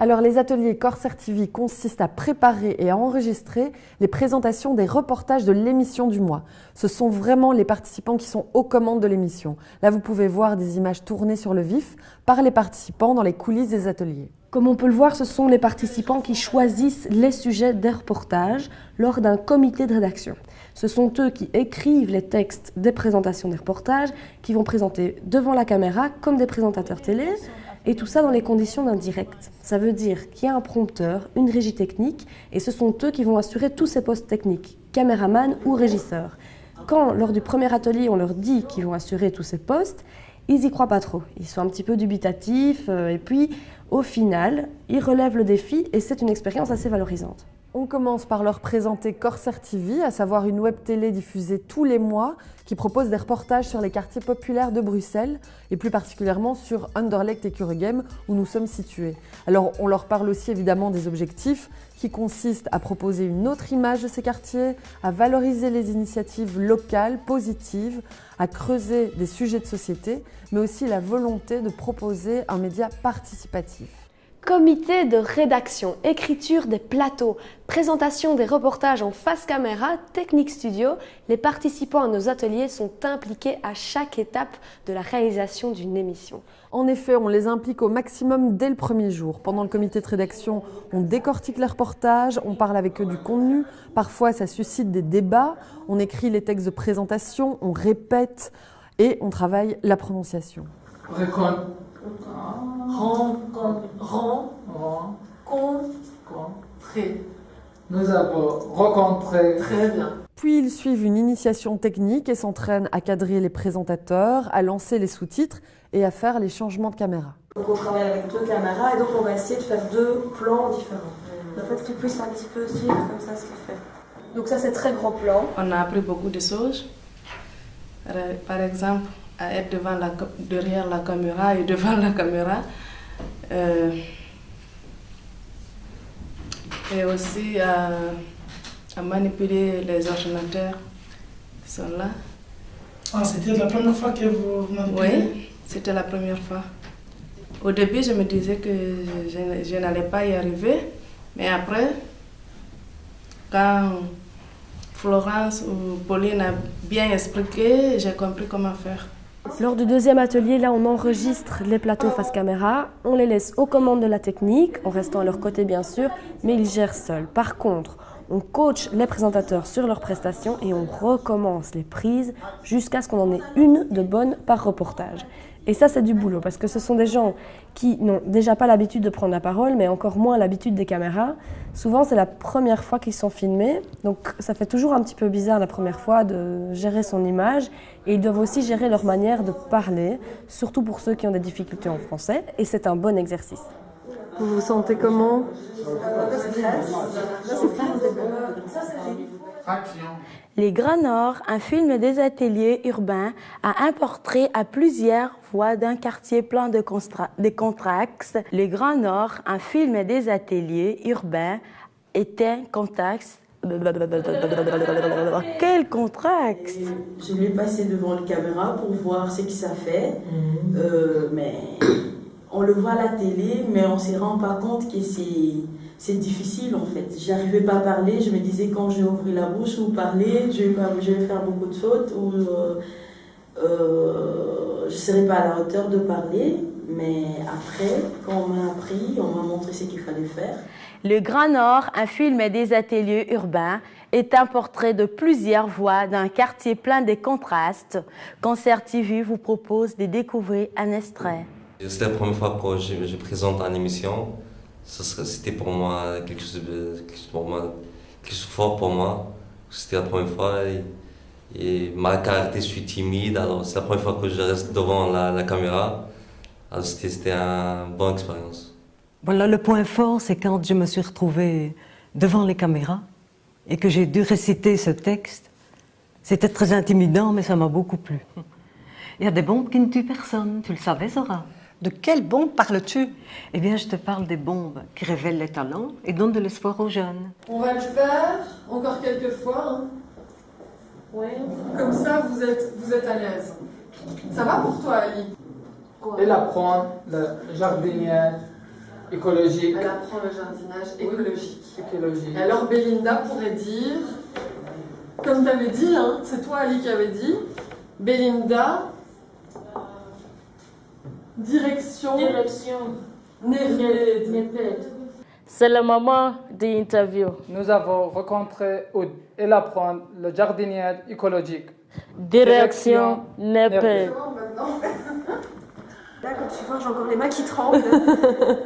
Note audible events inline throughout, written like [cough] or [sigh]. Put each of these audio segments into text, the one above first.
Alors les ateliers Corsair TV consistent à préparer et à enregistrer les présentations des reportages de l'émission du mois. Ce sont vraiment les participants qui sont aux commandes de l'émission. Là vous pouvez voir des images tournées sur le vif par les participants dans les coulisses des ateliers. Comme on peut le voir, ce sont les participants qui choisissent les sujets des reportages lors d'un comité de rédaction. Ce sont eux qui écrivent les textes des présentations des reportages, qui vont présenter devant la caméra comme des présentateurs télé, et tout ça dans les conditions d'un direct. Ça veut dire qu'il y a un prompteur, une régie technique, et ce sont eux qui vont assurer tous ces postes techniques, caméraman ou régisseur. Quand, lors du premier atelier, on leur dit qu'ils vont assurer tous ces postes, ils y croient pas trop. Ils sont un petit peu dubitatifs, euh, et puis, au final, ils relèvent le défi, et c'est une expérience assez valorisante. On commence par leur présenter Corsair TV, à savoir une web télé diffusée tous les mois qui propose des reportages sur les quartiers populaires de Bruxelles et plus particulièrement sur Anderlecht et Kuregem où nous sommes situés. Alors on leur parle aussi évidemment des objectifs qui consistent à proposer une autre image de ces quartiers, à valoriser les initiatives locales positives, à creuser des sujets de société, mais aussi la volonté de proposer un média participatif. Comité de rédaction, écriture des plateaux, présentation des reportages en face caméra, technique studio, les participants à nos ateliers sont impliqués à chaque étape de la réalisation d'une émission. En effet, on les implique au maximum dès le premier jour. Pendant le comité de rédaction, on décortique les reportages, on parle avec eux du contenu, parfois ça suscite des débats, on écrit les textes de présentation, on répète et on travaille la prononciation. Rencontrer. Nous avons rencontré. Très bien. Puis ils suivent une initiation technique et s'entraînent à cadrer les présentateurs, à lancer les sous-titres et à faire les changements de caméra. Donc on travaille avec deux caméras et donc on va essayer de faire deux plans différents. En fait, qu'ils puissent un petit peu suivre comme ça ce qu'il fait. Donc ça c'est très gros plan. On a appris beaucoup de choses. Par exemple, à être devant la, derrière la caméra et [laughs] devant la caméra. Euh, et aussi à, à, manipuler les ordinateurs qui sont là. Ah, c'était la première fois que vous manipulez? Oui, c'était la première fois. Au début, je me disais que je, je n'allais pas y arriver, mais après, quand Florence ou Pauline a bien expliqué, j'ai compris comment faire. Lors du deuxième atelier, là, on enregistre les plateaux face caméra, on les laisse aux commandes de la technique, en restant à leur côté bien sûr, mais ils gèrent seuls. Par contre, on coach les présentateurs sur leurs prestations et on recommence les prises jusqu'à ce qu'on en ait une de bonne par reportage. Et ça, c'est du boulot, parce que ce sont des gens qui n'ont déjà pas l'habitude de prendre la parole, mais encore moins l'habitude des caméras. Souvent, c'est la première fois qu'ils sont filmés, donc ça fait toujours un petit peu bizarre la première fois de gérer son image. Et ils doivent aussi gérer leur manière de parler, surtout pour ceux qui ont des difficultés en français, et c'est un bon exercice. Vous vous sentez comment? Les Grands Nord, un film des ateliers urbains, a un portrait à plusieurs voix d'un quartier plein de, de contrastes. Les Grands Nord, un film des ateliers urbains, est un contexte. Quel contraste! Je l'ai passé devant la caméra pour voir ce que ça fait, euh, mais on le voit à la télé, mais on ne se rend pas compte que c'est difficile en fait. J'arrivais pas à parler, je me disais quand j'ai ouvert la bouche ou parler, je vais, pas, je vais faire beaucoup de fautes ou euh, euh, je ne serais pas à la hauteur de parler. Mais après, quand on m'a appris, on m'a montré ce qu'il fallait faire. Le Grand Nord, un film des ateliers urbains, est un portrait de plusieurs voix d'un quartier plein de contrastes. Concert TV vous propose de découvrir un extrait. C'est la première fois que je, je présente une émission. C'était pour moi quelque chose de, pour moi, quelque chose fort pour moi. C'était la première fois et, et ma caractère, je suis timide. Alors c'est la première fois que je reste devant la, la caméra. Alors c'était une bonne expérience. Voilà, le point fort, c'est quand je me suis retrouvée devant les caméras et que j'ai dû réciter ce texte. C'était très intimidant, mais ça m'a beaucoup plu. Il y a des bombes qui ne tuent personne, tu le savais, Zora? De quelles bombes parles-tu? Eh bien, je te parle des bombes qui révèlent les talents et donnent de l'espoir aux jeunes. On va le faire encore quelques fois. Hein. Oui. Comme ça, vous êtes, vous êtes à l'aise. Ça va pour toi, Ali? Elle apprend la jardinière écologique. Elle apprend le jardinage écologique. écologique. Et alors Belinda pourrait dire, comme tu avais dit, hein, c'est toi Ali qui avais dit, Belinda, direction, Direction. C'est le moment de l'interview. Nous avons rencontré Oud. Elle apprend le jardinier écologique. Direction Néped. [laughs] Là, comme tu vois, j'ai encore les mains qui tremblent.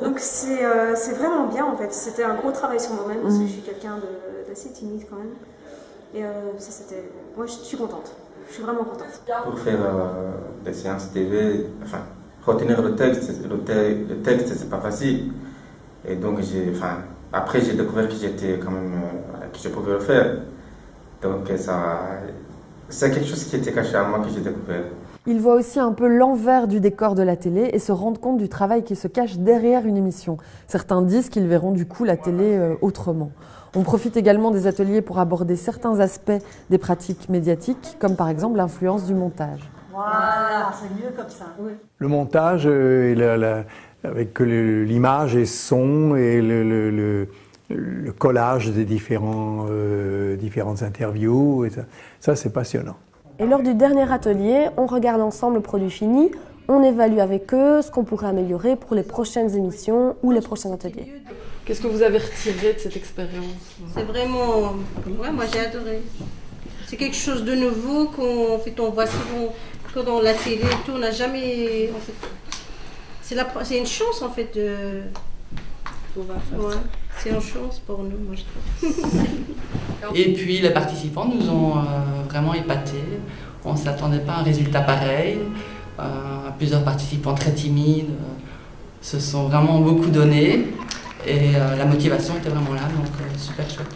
Donc, c'est euh, c'est vraiment bien en fait. C'était un gros travail sur moi-même parce que je suis quelqu'un d'assez timide quand même. Et euh, ça, c'était. Moi, je suis contente. Je suis vraiment contente. Pour faire euh, des séances TV, enfin, retenir le texte, le, te- le texte, c'est pas facile. Et donc, j'ai, enfin, après, j'ai découvert que j'étais quand même, euh, que je pouvais le faire. Donc, ça, c'est quelque chose qui était caché à moi que j'ai découvert. Ils voient aussi un peu l'envers du décor de la télé et se rendent compte du travail qui se cache derrière une émission. Certains disent qu'ils verront du coup la télé euh, autrement. On profite également des ateliers pour aborder certains aspects des pratiques médiatiques, comme par exemple l'influence du montage. Voilà, c'est mieux comme ça. Le montage, euh, et la- la- avec l'image et son et le, le- le- le collage des différents, euh, différentes interviews, et ça, ça, c'est passionnant. Et lors du dernier atelier, on regarde ensemble le produit fini, on évalue avec eux ce qu'on pourrait améliorer pour les prochaines émissions ou les prochains ateliers. Qu'est-ce que vous avez retiré de cette expérience? C'est vraiment. Ouais, moi j'ai adoré. C'est quelque chose de nouveau qu'on en fait, on voit souvent que dans la télé et tout. On n'a jamais. En fait, c'est la- c'est une chance en fait de. pouvoir faire Ouais, ça. c'est une chance pour nous, moi je trouve. [laughs] Et puis les participants nous ont euh, vraiment épatés. On ne s'attendait pas à un résultat pareil. Euh, plusieurs participants très timides euh, se sont vraiment beaucoup donnés et euh, la motivation était vraiment là, donc euh, super chouette.